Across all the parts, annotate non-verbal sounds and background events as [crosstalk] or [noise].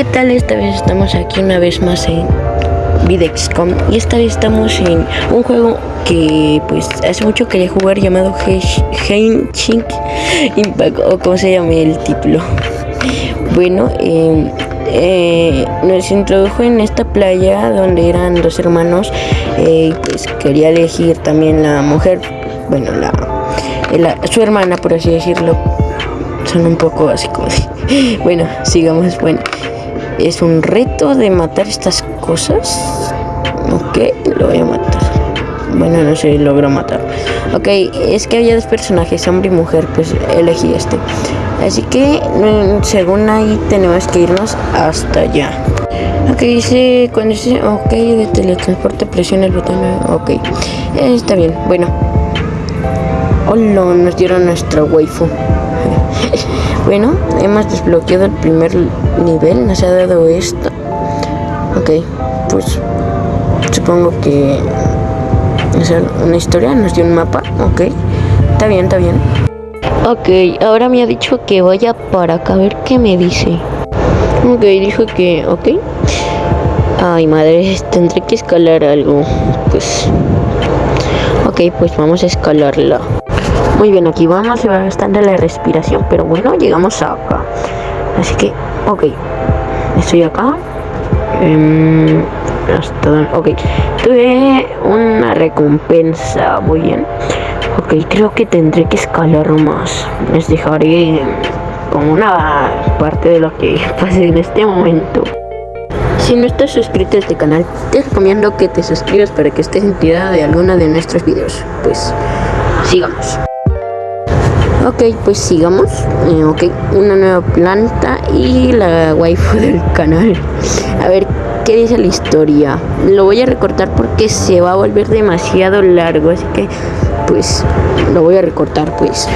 ¿Qué tal? Esta vez estamos aquí una vez más en Videxcom y esta vez estamos en un juego que pues hace mucho quería jugar llamado Henshin Impact o como se llama el título. Bueno, em, eh, nos introdujo en esta playa donde eran dos hermanos eh, pues quería elegir también la mujer, bueno, la, su hermana por así decirlo. Son un poco así como [laughs] Bueno, sigamos. Bueno, es un reto de matar estas cosas. Ok, lo voy a matar. Bueno, no sé, logro matar. Ok, es que había dos personajes, hombre y mujer, pues elegí este. Así que, mm, según ahí, tenemos que irnos hasta allá. Ok, dice, cuando dice, ok, de teletransporte presiona el botón, ok. está bien, bueno. Hola, nos dieron nuestra waifu. [laughs] bueno, hemos desbloqueado el primer nivel, nos ha dado esto. Ok, pues supongo que es una historia, nos dio un mapa, ok. Está bien, está bien. Ok, ahora me ha dicho que vaya para acá a ver qué me dice. Ok, dijo que, ok. Ay, madre, tendré que escalar algo. Pues, ok, pues vamos a escalarla. Muy bien, aquí vamos, se va gastando la respiración, pero bueno, llegamos acá. Así que, ok, estoy acá. Um, hasta, ok, tuve una recompensa, muy bien. Ok, creo que tendré que escalar más. Les dejaré como una parte de lo que [laughs] pase en este momento. Si no estás suscrito a este canal, te recomiendo que te suscribas para que estés enterado de alguno de nuestros videos. Pues, sigamos. Ok, pues sigamos. Eh, ok, una nueva planta y la waifu del canal. A ver, ¿qué dice la historia? Lo voy a recortar porque se va a volver demasiado largo, así que pues lo voy a recortar pues.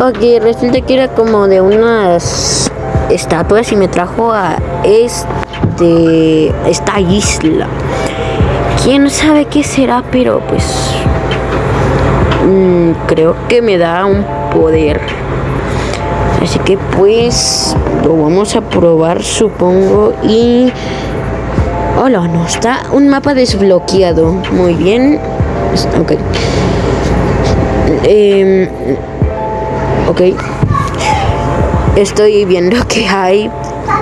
Ok, resulta que era como de unas estatuas y me trajo a este esta isla. Quién sabe qué será, pero pues mm, creo que me da un poder. Así que pues lo vamos a probar supongo y... Hola, no, está un mapa desbloqueado. Muy bien. Ok. Eh, ok. Estoy viendo [laughs] que hay...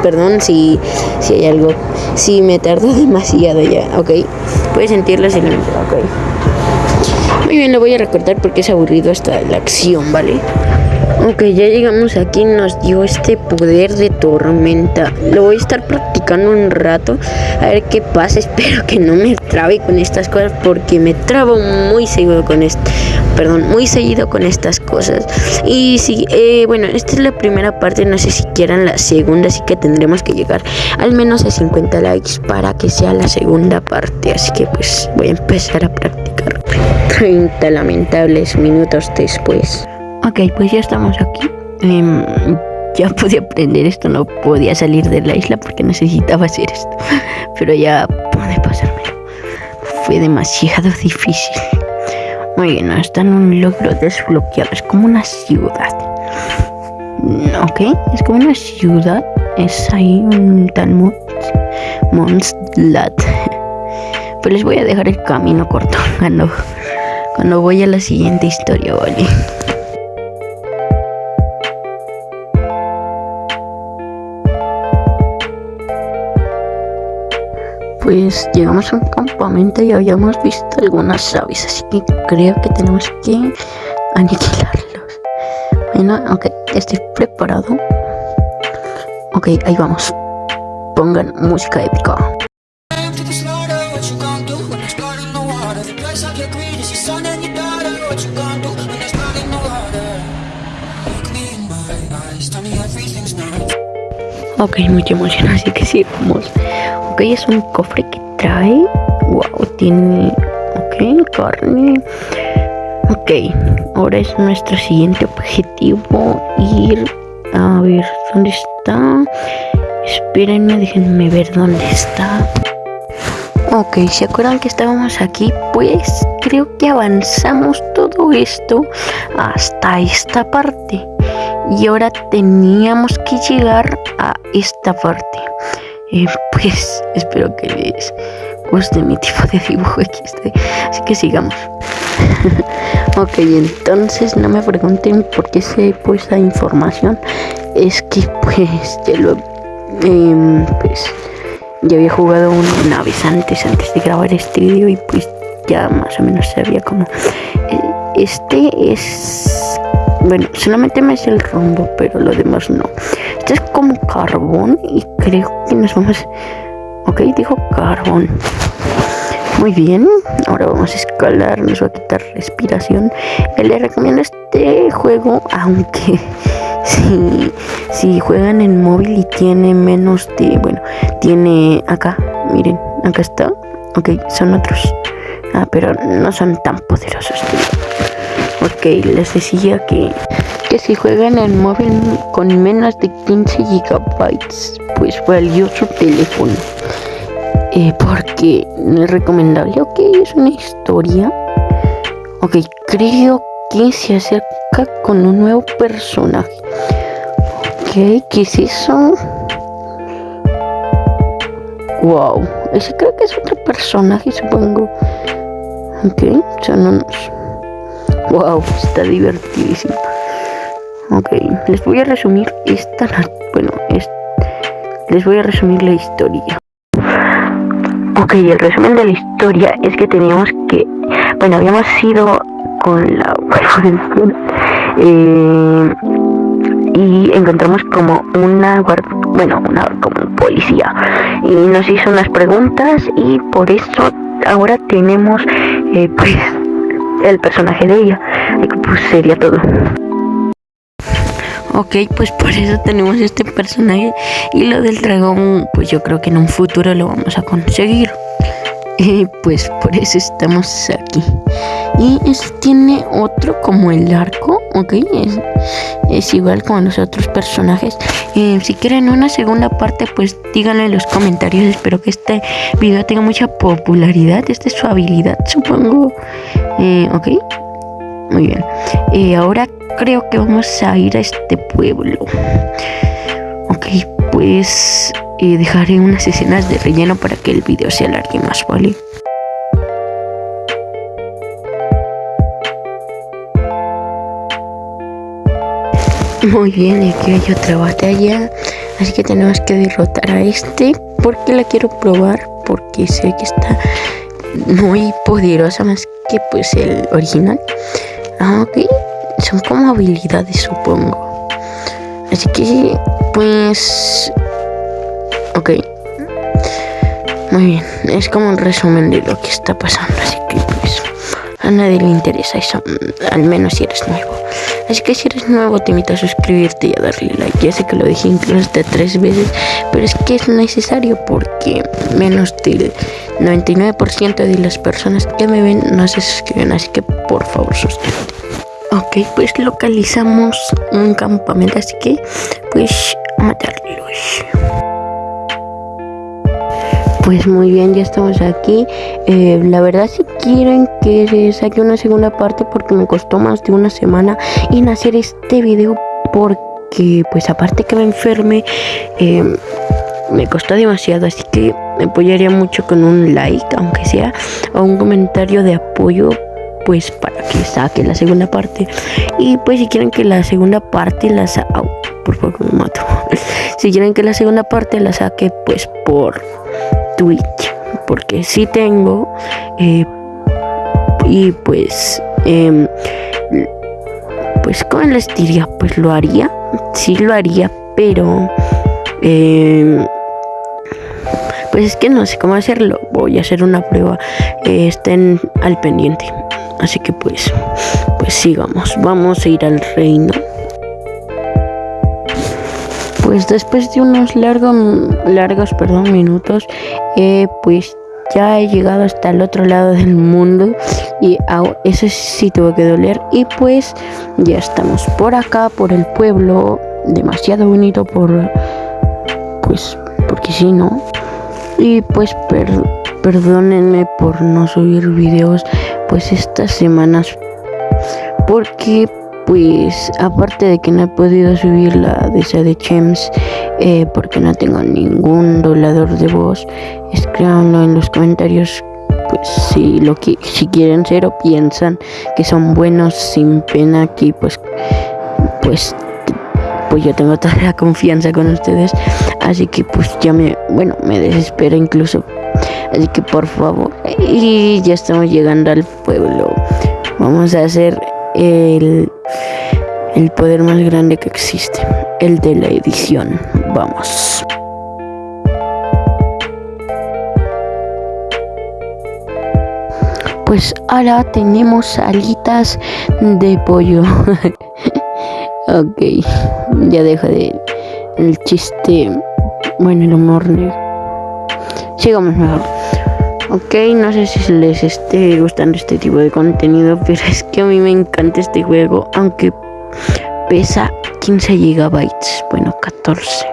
Perdón si, si hay algo... Si me tardo [laughs] demasiado ya. Ok. Puedes sentirlo en Ok. Muy bien, lo voy a recortar porque es aburrido hasta la acción, ¿vale? Ok, ya llegamos aquí, nos dio este poder de tormenta. Lo voy a estar practicando un rato, a ver qué pasa. [laughs] Espero que no me trabe con estas cosas porque me trabo muy seguido con esto. Perdón, muy seguido con estas cosas. Y sí, eh, bueno, esta es la primera parte, no sé si quieran la segunda, así que tendremos que llegar al menos a 50 likes para que sea la segunda parte. Así que pues voy a empezar a practicar. 30 lamentables minutos después. Ok, pues ya estamos aquí. Em, ya pude aprender esto, no podía salir de la isla porque necesitaba hacer esto. Pero ya pude pasarme. Fue demasiado difícil. Muy bien, está en un logro desbloqueado. Es como una ciudad. Ok, es como una ciudad. Es ahí un tal Monstlat. Pero les voy a dejar el camino corto [laughs] cuando, cuando voy a la siguiente historia, ¿vale? pues llegamos a un campamento y habíamos visto algunas aves, así que creo que tenemos que aniquilarlos. Bueno, ok, estoy preparado. Ok, ahí vamos. Pongan música épica. Ok, mucha emoción, así que sí, vamos. Ok, es un cofre que trae. Wow, tiene. Ok, carne. Ok, ahora es nuestro siguiente objetivo ir a ver dónde está. Espérenme, déjenme ver dónde está. Ok, ¿se acuerdan que estábamos aquí? Pues creo que avanzamos todo esto hasta esta parte. Y ahora teníamos que llegar a esta parte. Eh, pues espero que les guste mi tipo de dibujo XD. Así que sigamos. [laughs] ok, entonces no me pregunten por qué sé pues esa información. Es que pues ya lo eh, pues ya había jugado una vez antes, antes de grabar este video y pues ya más o menos sabía cómo. Eh, este es bueno, solamente me hace el rombo, pero lo demás no. Este es como carbón y creo que nos vamos... Ok, dijo carbón. Muy bien, ahora vamos a escalar, nos va a quitar respiración. Le recomiendo este juego, aunque [laughs] si, si juegan en móvil y tiene menos de, bueno, tiene acá, miren, acá está. Ok, son otros. Ah, pero no son tan poderosos. Ok, les decía que, que si juegan en móvil con menos de 15 gigabytes, pues valioso su teléfono. Eh, porque no es recomendable. Ok, es una historia. Ok, creo que se acerca con un nuevo personaje. Ok, ¿qué es eso? Wow, ese creo que es otro personaje, supongo. Ok, son unos Wow, está divertidísimo. Ok, les voy a resumir esta, bueno, les voy a resumir la historia. Ok, el resumen de la historia es que teníamos que, bueno, habíamos ido con la [laughs] eh, y encontramos como una bueno, una como policía y nos hizo unas preguntas y por eso ahora tenemos eh, pues el personaje de ella. Y pues sería todo. Ok, pues por eso tenemos este personaje. Y lo del dragón, pues yo creo que en un futuro lo vamos a conseguir. Y pues por eso estamos aquí. Y este tiene otro como el arco, ok, es, es igual como los otros personajes. Eh, si quieren una segunda parte, pues díganlo en los comentarios. Espero que este video tenga mucha popularidad. Esta es su habilidad, supongo. Eh, ok, muy bien. Eh, ahora creo que vamos a ir a este pueblo. Ok, pues dejaré unas escenas de relleno para que el video se alargue más, ¿vale? Muy bien, aquí hay otra batalla. Así que tenemos que derrotar a este. Porque la quiero probar. Porque sé que está muy poderosa más que pues el original. Ah, ok. Son como habilidades, supongo. Así que, pues... Ok. Muy bien. Es como un resumen de lo que está pasando. Así que, pues... A nadie le interesa eso. Al menos si eres nuevo. Así que si eres nuevo te invito a suscribirte y a darle like. Ya sé que lo dije incluso hasta tres veces, pero es que es necesario porque menos del 99% de las personas que me ven no se suscriben. Así que por favor suscríbete. Ok, pues localizamos un campamento, así que pues a matarlos. Pues muy bien, ya estamos aquí. Eh, la verdad si quieren que se saque una segunda parte porque me costó más de una semana en hacer este video porque pues aparte que me enferme eh, me costó demasiado así que me apoyaría mucho con un like aunque sea o un comentario de apoyo pues para que saque la segunda parte y pues si quieren que la segunda parte la saque por favor me mato [laughs] si quieren que la segunda parte la saque pues por Twitch, porque si tengo, eh, y pues, eh, pues, ¿cómo les diría? Pues lo haría, sí lo haría, pero, eh, pues es que no sé cómo hacerlo, voy a hacer una prueba, estén al pendiente, así que pues, pues sigamos, vamos a ir al reino pues después de unos largos, largos perdón, minutos, eh, pues ya he llegado hasta el otro lado del mundo y eso sí tuvo que doler. Y pues ya estamos por acá por el pueblo demasiado bonito por pues porque si no y pues perdónenme por no subir videos pues estas semanas porque pues aparte de que no he podido subir la de esa de Chems eh, porque no tengo ningún doblador de voz, escríbanlo en los comentarios pues si lo que si quieren ser o piensan que son buenos sin pena que pues pues pues yo tengo toda la confianza con ustedes. Así que pues ya me bueno me desespera incluso. Así que por favor y ya estamos llegando al pueblo. Vamos a hacer el el poder más grande que existe el de la edición vamos Pues ahora tenemos alitas de pollo. [laughs] ok, ya dejo de el chiste. Bueno, el humor negro. Sigamos mejor. Ok, no sé si les esté gustando este tipo de contenido, [laughs] pero es que a mí me encanta este juego, aunque pesa 15 gigabytes, bueno, 14.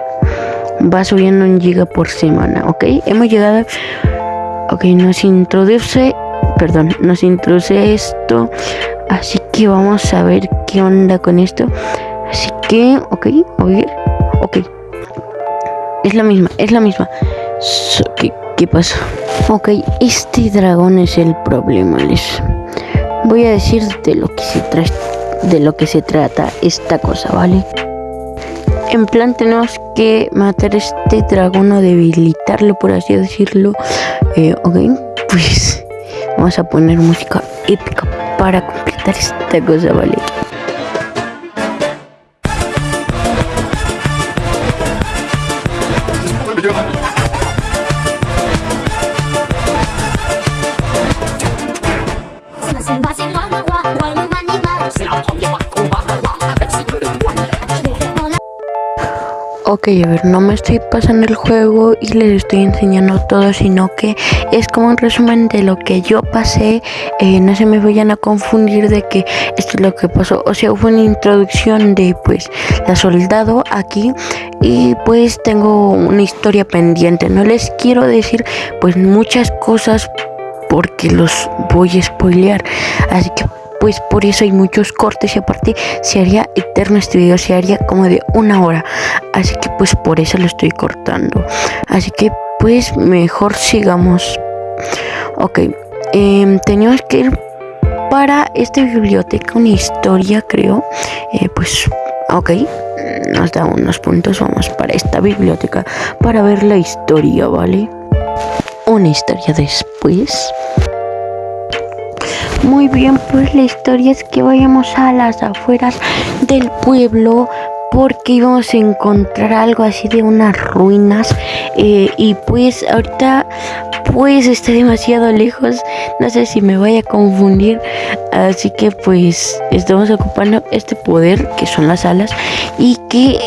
Va subiendo un giga por semana, ok. Hemos llegado. Ok, nos introduce perdón, nos introduce esto. Así que vamos a ver qué onda con esto. Así que, ok, oír, ok. Es la misma, es la misma. ¿qué, ¿Qué pasa? Ok, este dragón es el problema, les voy a decir de lo que se trata, de lo que se trata esta cosa, ¿vale? En plan tenemos que matar a este dragón o debilitarlo, por así decirlo. Eh, ok, pues Vamos a poner música épica para completar esta cosa, ¿vale? Ok, a ver, no me estoy pasando el juego y les estoy enseñando todo, sino que es como un resumen de lo que yo pasé. Eh, no se me vayan a confundir de que esto es lo que pasó. O sea, fue una introducción de pues la soldado aquí y pues tengo una historia pendiente. No les quiero decir pues muchas cosas porque los voy a spoilear. Así que pues por eso hay muchos cortes y aparte se haría eterno este video, se haría como de una hora. Así que pues por eso lo estoy cortando. Así que pues mejor sigamos. Ok, eh, teníamos que ir para esta biblioteca, una historia creo. Eh, pues ok, nos da unos puntos, vamos para esta biblioteca para ver la historia, ¿vale? Una historia después. Muy bien, pues la historia es que vayamos a las afueras del pueblo porque íbamos a encontrar algo así de unas ruinas eh, y pues ahorita pues está demasiado lejos no sé si me vaya a confundir así que pues estamos ocupando este poder que son las alas y que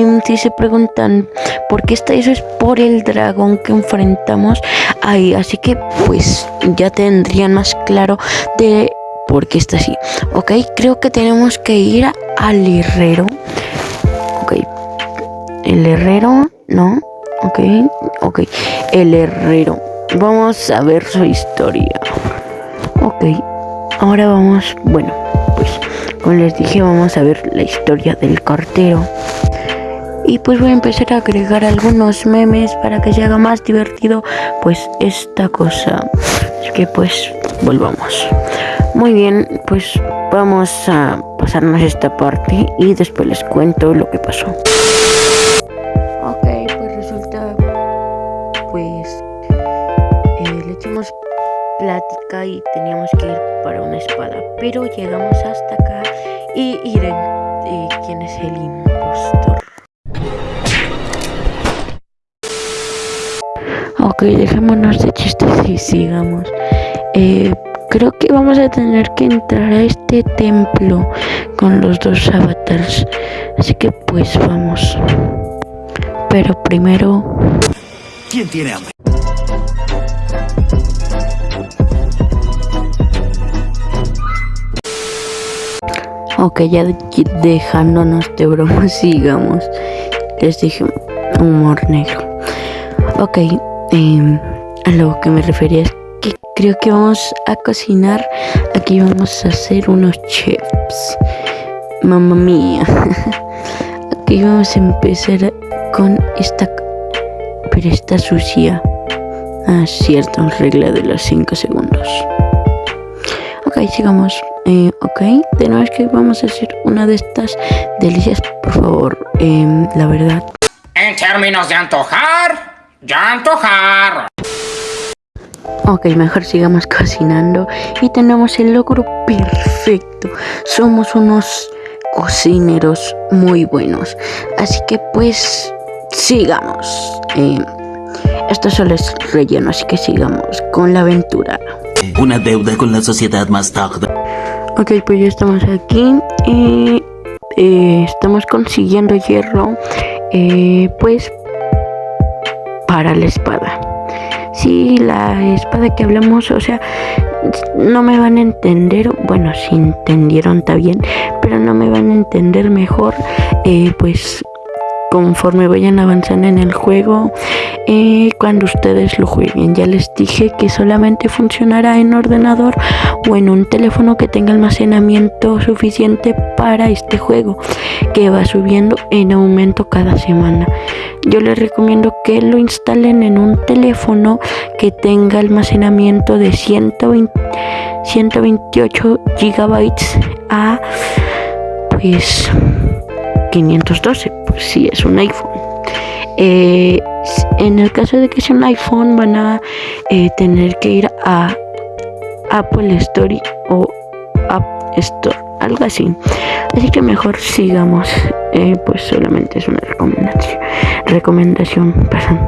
em, si se preguntan por qué está eso es por el dragón que enfrentamos ahí así que pues ya tendrían más claro de por qué está así. Ok creo que tenemos que ir al herrero. Ok. El herrero no ok ok. El herrero. Vamos a ver su historia. Ok ahora vamos bueno pues como les dije vamos a ver la historia del cartero. Y pues voy a empezar a agregar algunos memes para que se haga más divertido pues esta cosa. Así que pues volvamos. Muy bien pues vamos a pasarnos esta parte y después les cuento lo que pasó. Ok pues resulta pues eh, le echamos plática y teníamos que ir para una espada pero llegamos hasta acá y miren eh, quién es el impostor Ok, dejémonos de chistes y sigamos. Eh, creo que vamos a tener que entrar a este templo con los dos avatars. Así que pues vamos. Pero primero... ¿Quién tiene hambre? Ok, ya dejándonos de broma, [laughs] sigamos. Les dije humor negro. Ok, eh, a lo que me refería es que creo que vamos a cocinar. Aquí vamos a hacer unos chips. mamá mía. [laughs] Aquí vamos a empezar con esta... Pero está sucia. Ah, cierto, regla de los 5 segundos. Ok, sigamos. Eh, ok, de nuevo es que vamos a hacer una de estas delicias, por favor. Eh, la verdad. En términos de antojar, ya antojar. Ok, mejor sigamos cocinando y tenemos el logro perfecto. Somos unos cocineros muy buenos. Así que pues sigamos. Eh, esto solo es relleno, así que sigamos con la aventura. Una deuda con la sociedad más tarde. Ok, pues ya estamos aquí. Eh, eh, estamos consiguiendo hierro. Pues para la espada. Sí, la espada que hablamos, o sea, no me van a entender, bueno, si entendieron está bien, pero no me van a entender mejor, eh, pues conforme vayan avanzando en el juego eh, cuando ustedes lo jueguen. Ya les dije que solamente funcionará en ordenador o en un teléfono que tenga almacenamiento suficiente para este juego que va subiendo en aumento cada semana. Yo les recomiendo que lo instalen en un teléfono que tenga almacenamiento de 120, 128 gigabytes a pues 512, pues si es un iPhone. Eh, en el caso de que sea un iPhone van a eh, tener que ir a Apple Store o App Store, algo así. Así que mejor sigamos, eh, pues solamente es una recomendación. Recomendación, perdón.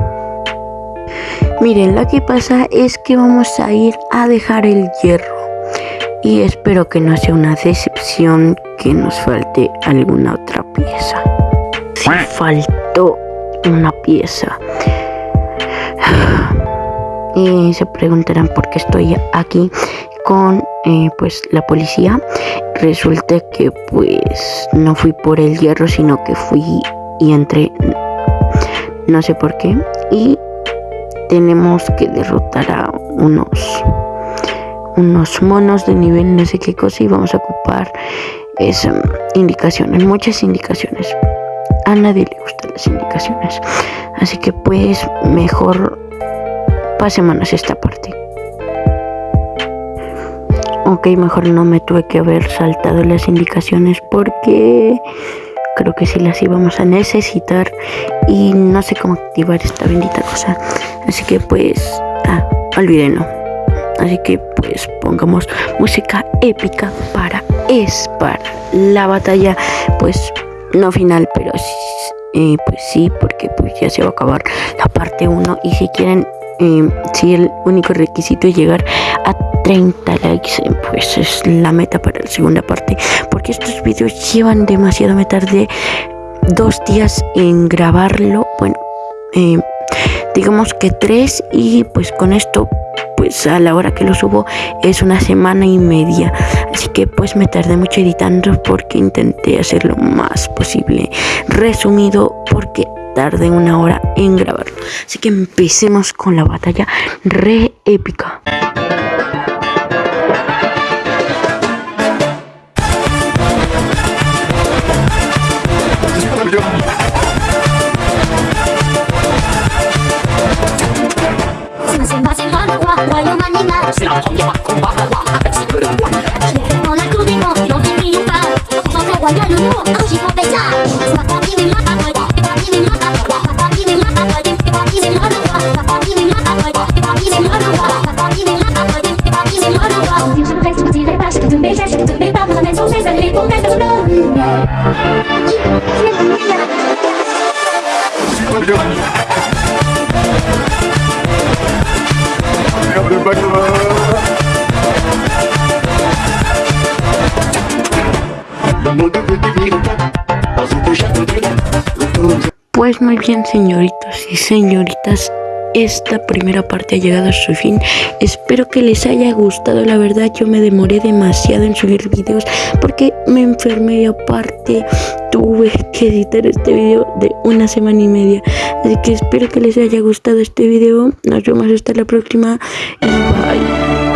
Miren, lo que pasa es que vamos a ir a dejar el hierro y espero que no sea una decepción que nos falte alguna otra pieza. Si faltó una pieza. Y se preguntarán por qué estoy aquí con eh, pues la policía. Resulta que pues no fui por el hierro, sino que fui y entré no sé por qué. Y tenemos que derrotar a unos unos monos de nivel no sé qué cosa y vamos a ocupar esas indicaciones, muchas indicaciones. A nadie le gustan las indicaciones. Así que pues mejor pasémonos esta parte. Ok, mejor no me tuve que haber saltado las indicaciones porque creo que sí las íbamos a necesitar y no sé cómo activar esta bendita cosa. Así que pues, ah, olvídenlo. Así que pues pongamos música épica para es para la batalla, pues no final, pero eh, pues sí, porque pues ya se va a acabar la parte 1 y si quieren, eh, si el único requisito es llegar a 30 likes, eh, pues es la meta para la segunda parte, porque estos vídeos llevan demasiado, me tardé dos días en grabarlo, bueno, digamos que tres y pues con esto pues a la hora que lo subo es una semana y media. Así que pues me tardé mucho editando porque intenté hacerlo más posible resumido porque tardé una hora en grabarlo. Así que empecemos con la batalla re épica. Pues muy bien señoritos y señoritas, esta primera parte ha llegado a su fin. Espero que les haya gustado. La verdad yo me demoré demasiado en subir videos porque me enfermé y aparte tuve que editar este video de una semana y media. Así que espero que les haya gustado este video. Nos vemos hasta la próxima y bye.